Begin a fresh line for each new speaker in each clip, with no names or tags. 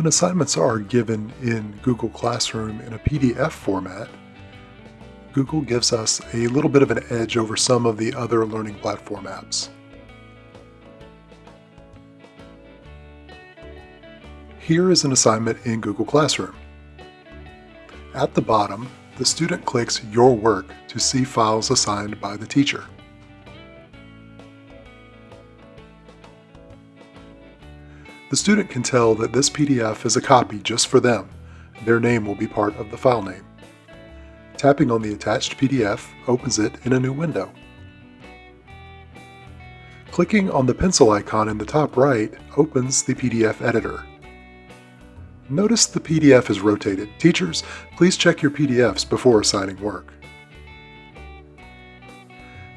When assignments are given in Google Classroom in a PDF format, Google gives us a little bit of an edge over some of the other learning platform apps. Here is an assignment in Google Classroom. At the bottom, the student clicks Your Work to see files assigned by the teacher. The student can tell that this PDF is a copy just for them. Their name will be part of the file name. Tapping on the attached PDF opens it in a new window. Clicking on the pencil icon in the top right opens the PDF editor. Notice the PDF is rotated. Teachers, please check your PDFs before assigning work.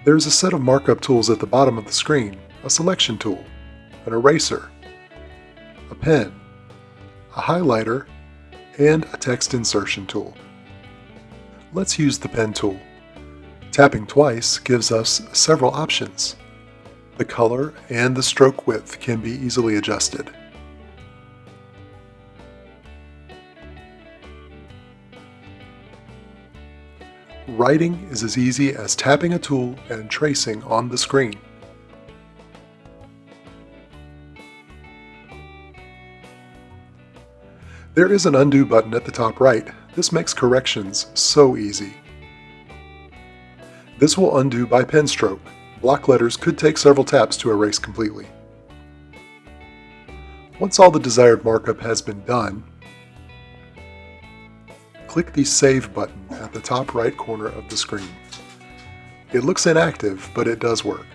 There is a set of markup tools at the bottom of the screen, a selection tool, an eraser, a pen, a highlighter, and a text insertion tool. Let's use the pen tool. Tapping twice gives us several options. The color and the stroke width can be easily adjusted. Writing is as easy as tapping a tool and tracing on the screen. There is an undo button at the top right. This makes corrections so easy. This will undo by pen stroke. Block letters could take several taps to erase completely. Once all the desired markup has been done, click the Save button at the top right corner of the screen. It looks inactive, but it does work.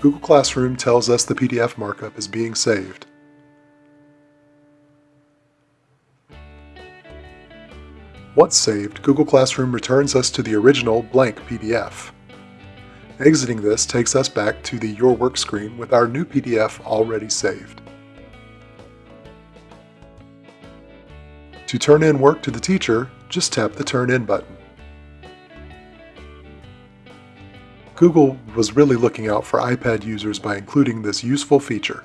Google Classroom tells us the PDF markup is being saved. Once saved, Google Classroom returns us to the original blank PDF. Exiting this takes us back to the Your Work screen with our new PDF already saved. To turn in work to the teacher, just tap the Turn In button. Google was really looking out for iPad users by including this useful feature.